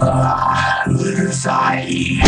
Ah, Sai.